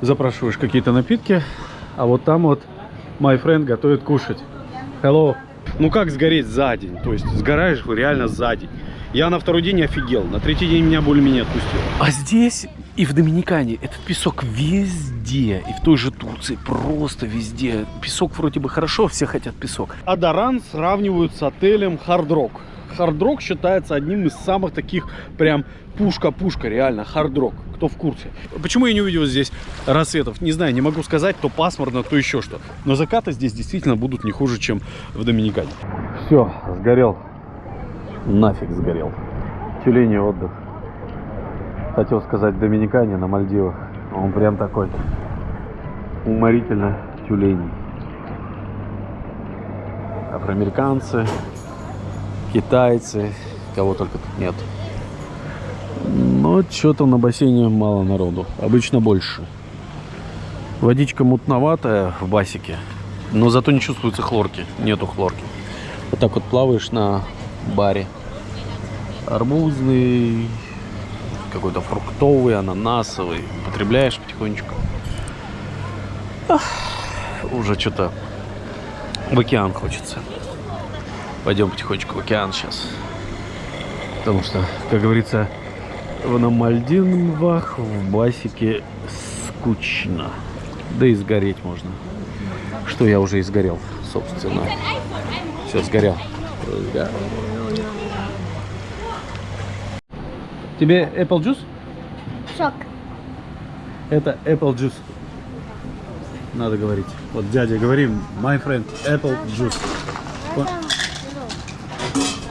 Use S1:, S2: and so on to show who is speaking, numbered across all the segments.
S1: запрашиваешь какие-то напитки, а вот там вот my friend готовит кушать. Hello. Ну как сгореть за день? То есть сгораешь реально за день. Я на второй день офигел, на третий день меня более-менее отпустило. А здесь и в Доминикане этот песок везде, и в той же Турции просто везде. Песок вроде бы хорошо, все хотят песок. Адаран сравнивают с отелем Хардрок. Хардрок считается одним из самых таких прям пушка-пушка, реально, хардрок. Кто в курсе? Почему я не увидел здесь рассветов? Не знаю, не могу сказать, то пасмурно, то еще что. Но закаты здесь действительно будут не хуже, чем в Доминикане. Все, сгорел. Нафиг сгорел. Тюлени отдых. Хотел сказать Доминикане, на Мальдивах. Он прям такой уморительно тюленей. Афроамериканцы, китайцы, кого только тут нет. Но что-то на бассейне мало народу. Обычно больше. Водичка мутноватая в басике, но зато не чувствуется хлорки. Нету хлорки. Вот так вот плаваешь на баре. Арбузный, какой-то фруктовый, ананасовый. Употребляешь потихонечку. Ах, уже что-то в океан хочется. Пойдем потихонечку в океан сейчас. Потому что, как говорится, на Мальдивах в басике скучно. Да и сгореть можно. Что я уже и сгорел, собственно. Все, сгорел. сгорел. Тебе apple juice?
S2: Шок.
S1: Это apple juice. Надо говорить. Вот дядя говорим, my friend, apple juice.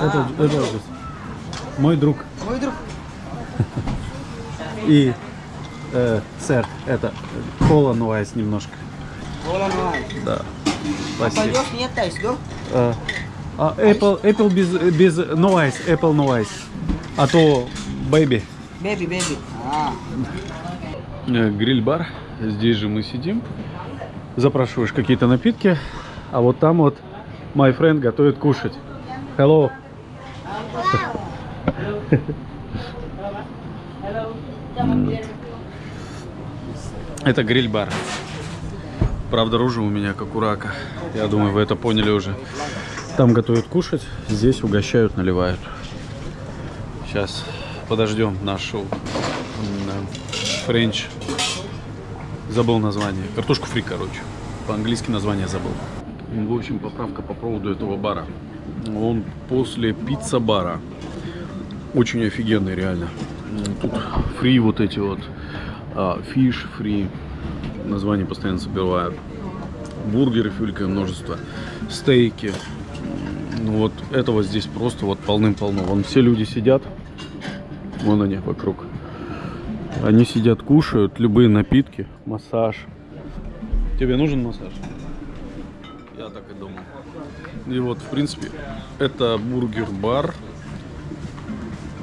S1: Это, это адрес. Мой друг.
S3: Мой друг.
S1: И, э, сэр, это кола новайс немножко.
S3: Кола новайс.
S1: Да. Спасибо.
S3: Пойдешь, не тайс, да?
S1: А, а Apple, Apple без, без no ice, Apple no ice. А то baby.
S3: Бэби, бэби. А.
S1: Э, Гриль-бар. Здесь же мы сидим. Запрашиваешь какие-то напитки. А вот там вот my friend готовит кушать. Hello. Это гриль-бар. Правда, ружа у меня как у рака. Я думаю, вы это поняли уже. Там готовят кушать, здесь угощают, наливают. Сейчас подождем нашу френч. Забыл название. Картошку фри, короче. По-английски название забыл. В общем, поправка по поводу этого бара. Он после пицца-бара. Очень офигенный, реально. Тут фри вот эти вот. Фиш фри. Название постоянно забивают. Бургеры фюлькое множество. Стейки. Ну вот этого здесь просто вот полным-полно. Вон все люди сидят. Вон они вокруг. Они сидят, кушают любые напитки. Массаж. Тебе нужен массаж? Я так и думал. И вот, в принципе, это бургер-бар.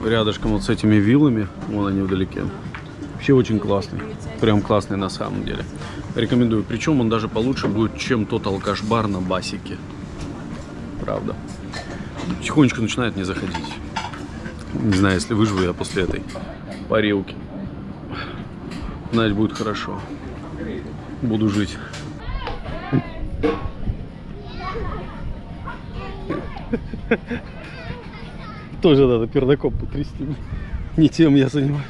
S1: Рядышком вот с этими виллами. Вон они вдалеке. Вообще очень классный. Прям классный на самом деле. Рекомендую. Причем он даже получше будет, чем тот алкаш-бар на басике. Правда. Тихонечко начинает не заходить. Не знаю, если выживу я после этой парилки. Значит, будет хорошо. Буду жить. Тоже надо пердаком потрясти. Не тем я занимаюсь.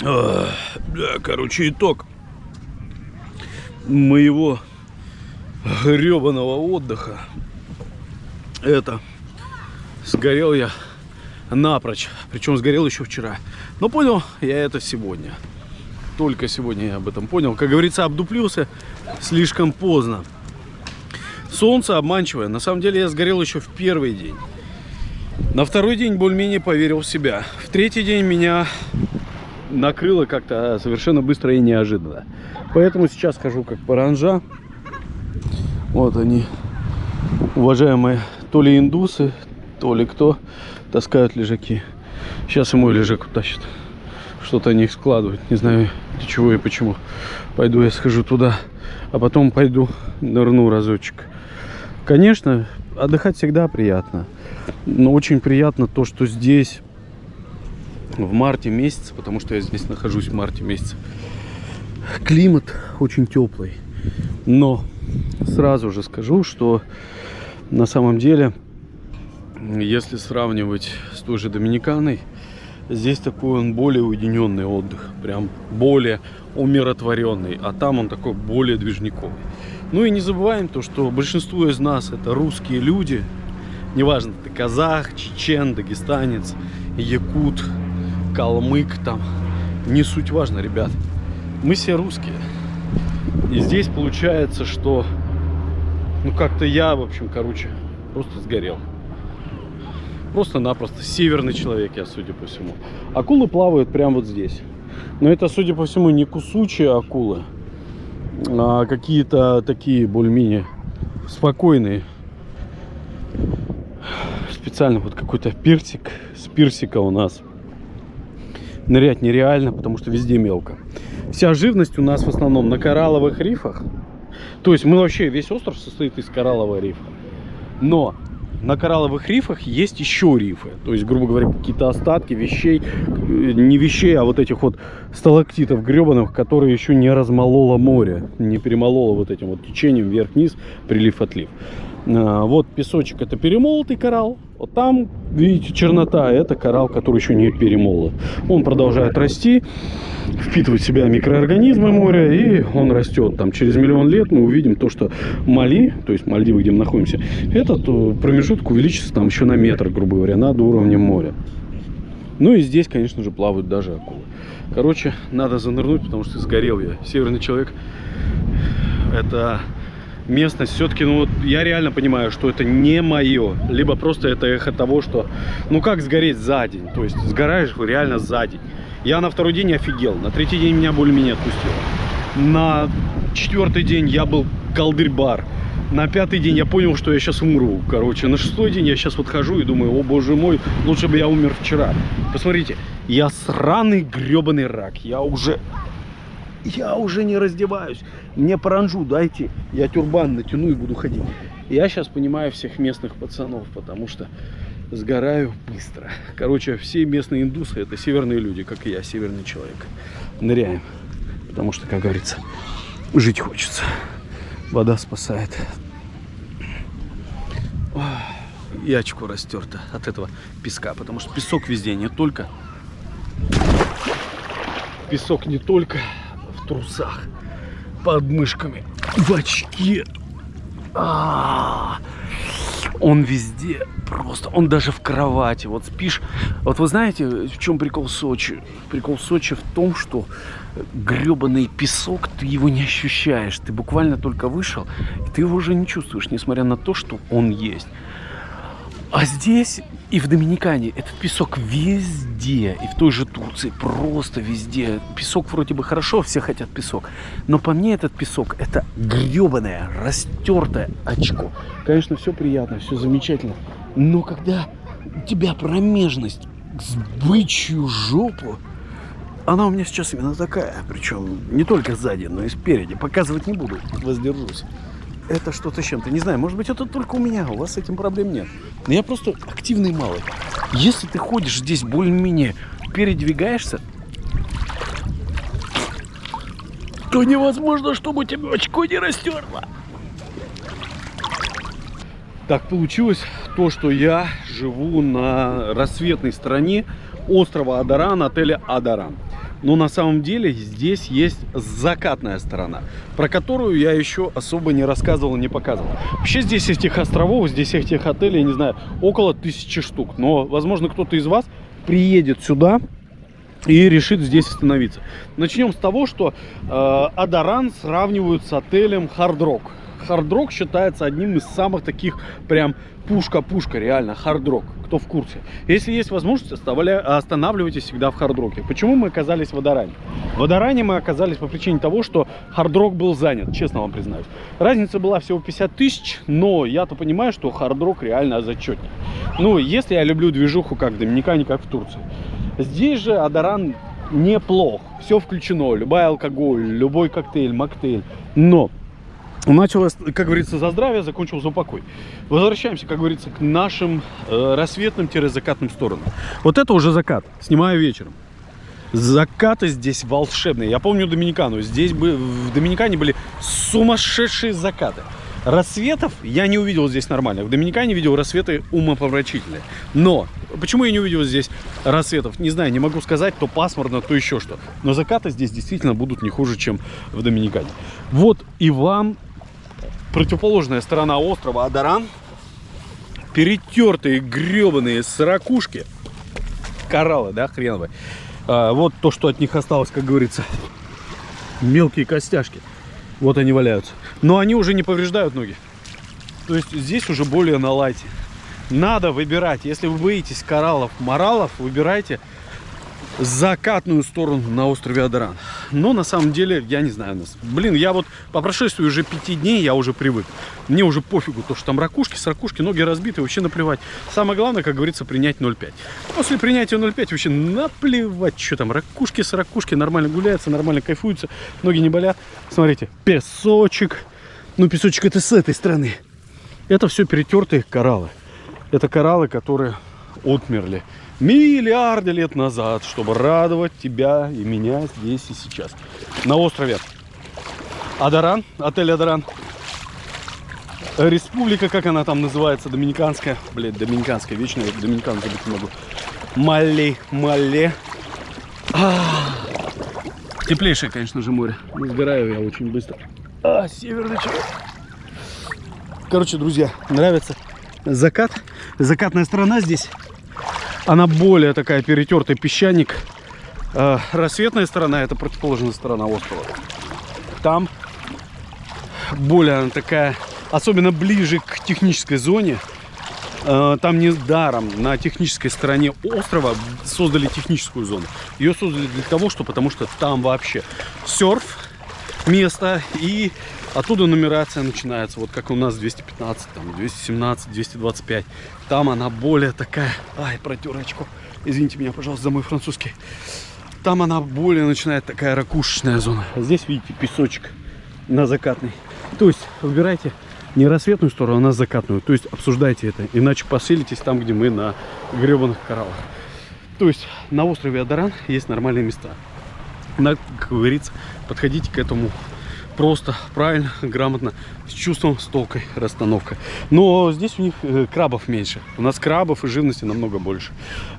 S1: Да, короче, итог моего гребаного отдыха. Это сгорел я напрочь. Причем сгорел еще вчера. Но понял я это сегодня. Только сегодня я об этом понял. Как говорится, обдуплился слишком поздно. Солнце обманчивое. На самом деле я сгорел еще в первый день. На второй день более-менее поверил в себя. В третий день меня накрыло как-то совершенно быстро и неожиданно. Поэтому сейчас хожу как паранжа. Вот они, уважаемые, то ли индусы, то ли кто, таскают лежаки. Сейчас и мой лежак утащит. Что-то они их складывают. Не знаю, для чего и почему. Пойду я схожу туда, а потом пойду нырну разочек. Конечно, отдыхать всегда приятно. Но очень приятно то, что здесь в марте месяце, потому что я здесь нахожусь в марте месяце. Климат очень теплый. Но сразу же скажу, что на самом деле, если сравнивать с той же Доминиканой, здесь такой он более уединенный отдых. Прям более умиротворенный. А там он такой более движниковый. Ну и не забываем то, что большинство из нас это русские люди. Неважно, ты казах, чечен, дагестанец, якут, калмык там. Не суть важно, ребят. Мы все русские. И здесь получается, что... Ну, как-то я, в общем, короче, просто сгорел. Просто-напросто северный человек я, судя по всему. Акулы плавают прямо вот здесь. Но это, судя по всему, не кусучие акулы, а какие-то такие более-менее спокойные. Специально вот какой-то персик с персика у нас. Нырять нереально, потому что везде мелко. Вся живность у нас в основном на коралловых рифах. То есть мы вообще, весь остров состоит из кораллового рифа. Но на коралловых рифах есть еще рифы. То есть, грубо говоря, какие-то остатки вещей, э, не вещей, а вот этих вот сталактитов гребаных, которые еще не размололо море, не перемололо вот этим вот течением вверх-вниз, прилив-отлив. А, вот песочек это перемолотый коралл. Вот там, видите, чернота, это коралл, который еще не перемолот. Он продолжает расти, впитывать в себя микроорганизмы моря, и он растет. Там через миллион лет мы увидим то, что Мали, то есть Мальдивы, где мы находимся, этот э, промежуток увеличится там еще на метр, грубо говоря, над уровнем моря. Ну и здесь, конечно же, плавают даже акулы. Короче, надо занырнуть, потому что сгорел я. Северный человек. Это местность все-таки, ну вот я реально понимаю, что это не мое. Либо просто это эхо того, что, ну как сгореть за день? То есть сгораешь реально за день. Я на второй день офигел, на третий день меня более-менее отпустило. На четвертый день я был колдырь-бар. На пятый день я понял, что я сейчас умру. Короче, на шестой день я сейчас вот хожу и думаю, о боже мой, лучше бы я умер вчера. Посмотрите, я сраный гребаный рак. Я уже я уже не раздеваюсь. Мне паранжу дайте, я тюрбан натяну и буду ходить. Я сейчас понимаю всех местных пацанов, потому что сгораю быстро. Короче, все местные индусы это северные люди, как и я, северный человек. Ныряем, потому что, как говорится, жить хочется. Вода спасает. И очко растерто от этого песка, потому что песок везде, не только песок не только трусах, под мышками, в очке. А -а -а. Он везде просто, он даже в кровати. Вот спишь. Вот вы знаете, в чем прикол Сочи? Прикол Сочи в том, что гребаный песок, ты его не ощущаешь. Ты буквально только вышел, и ты его уже не чувствуешь, несмотря на то, что он есть. А здесь и в Доминикане этот песок везде, и в той же Турции просто везде. Песок вроде бы хорошо, все хотят песок. Но по мне этот песок это гребаное, растертое очко. Конечно, все приятно, все замечательно. Но когда у тебя промежность с бычью жопу, она у меня сейчас именно такая. Причем не только сзади, но и спереди. Показывать не буду, воздержусь это что-то с чем-то. Не знаю, может быть, это только у меня, у вас с этим проблем нет. Но я просто активный малый. Если ты ходишь здесь более-менее, передвигаешься, то невозможно, чтобы у тебя очко не растерло. Так получилось то, что я живу на рассветной стороне острова Адаран, отеля Адаран. Но на самом деле здесь есть закатная сторона, про которую я еще особо не рассказывал, не показывал. Вообще здесь этих островов, здесь этих отелей, я не знаю, около тысячи штук. Но, возможно, кто-то из вас приедет сюда и решит здесь остановиться. Начнем с того, что э, Адаран сравнивают с отелем Hard Rock. Rock считается одним из самых таких прям пушка-пушка, реально, Rock кто в курсе. Если есть возможность, останавливайтесь всегда в хардроке. Почему мы оказались в Водоране? В Адоране мы оказались по причине того, что Hard Rock был занят, честно вам признаюсь. Разница была всего 50 тысяч, но я-то понимаю, что Hard Rock реально зачетнее. Ну, если я люблю движуху как в Доминикане, как в Турции. Здесь же Адоран неплох. Все включено. Любой алкоголь, любой коктейль, mocktail. Но Началось, как говорится, за здравие, закончил за упокой. Возвращаемся, как говорится, к нашим э, рассветным-закатным сторонам. Вот это уже закат, снимаю вечером. Закаты здесь волшебные. Я помню Доминикану. Здесь бы, в Доминикане были сумасшедшие закаты. Рассветов я не увидел здесь нормально. В Доминикане видел рассветы умопомрачительные. Но почему я не увидел здесь рассветов? Не знаю, не могу сказать, то пасмурно, то еще что. Но закаты здесь действительно будут не хуже, чем в Доминикане. Вот и вам противоположная сторона острова Адаран. Перетертые гребаные сорокушки. Кораллы, да, хреновые. А, вот то, что от них осталось, как говорится. Мелкие костяшки. Вот они валяются. Но они уже не повреждают ноги. То есть здесь уже более на лайте. Надо выбирать. Если вы боитесь кораллов, моралов, выбирайте закатную сторону на острове Адаран. Но на самом деле, я не знаю нас. Блин, я вот по прошествии уже пяти дней я уже привык. Мне уже пофигу, то, что там ракушки, с ракушки, ноги разбиты, вообще наплевать. Самое главное, как говорится, принять 0,5. После принятия 0,5 вообще наплевать, что там, ракушки с ракушки, нормально гуляются, нормально кайфуются, ноги не болят. Смотрите, песочек. Ну, песочек это с этой стороны. Это все перетертые кораллы. Это кораллы, которые отмерли миллиарды лет назад, чтобы радовать тебя и меня здесь и сейчас. На острове Адаран, отель Адаран. Республика, как она там называется, Доминиканская. Блин, Доминиканская, вечно я Доминикан забыть не могу. Мале, Мале. А, Теплейшее, конечно же, море. Но сгораю я очень быстро. А, северный человек. Короче, друзья, нравится закат. Закатная сторона здесь она более такая перетертый песчаник. Э, рассветная сторона это противоположная сторона острова. Там более она такая, особенно ближе к технической зоне. Э, там не даром на технической стороне острова создали техническую зону. Ее создали для того, что потому что там вообще серф место и оттуда нумерация начинается. Вот как у нас 215, там 217, 225. Там она более такая... Ай, протер очко. Извините меня, пожалуйста, за мой французский. Там она более начинает такая ракушечная зона. Здесь, видите, песочек на закатный. То есть выбирайте не рассветную сторону, а на закатную. То есть обсуждайте это. Иначе поселитесь там, где мы на гребаных кораллах. То есть на острове Адаран есть нормальные места. Надо, как говорится, подходите к этому просто, правильно, грамотно, с чувством, с толкой, расстановкой. Но здесь у них э, крабов меньше. У нас крабов и живности намного больше.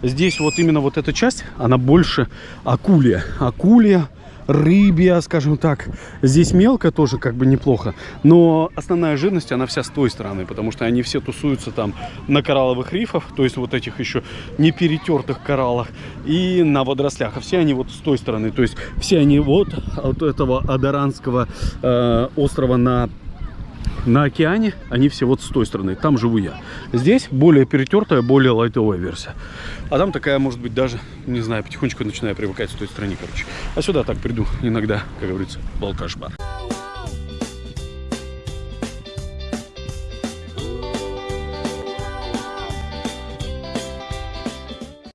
S1: Здесь вот именно вот эта часть, она больше акулия. Акулия, рыбья, скажем так. Здесь мелко тоже как бы неплохо, но основная жирность, она вся с той стороны, потому что они все тусуются там на коралловых рифах, то есть вот этих еще не перетертых кораллах, и на водорослях. А все они вот с той стороны, то есть все они вот от этого Адаранского э, острова на на океане они все вот с той стороны. Там живу я. Здесь более перетертая, более лайтовая версия. А там такая, может быть, даже, не знаю, потихонечку начинаю привыкать с той стороны, короче. А сюда так приду иногда, как говорится, балкаш бар.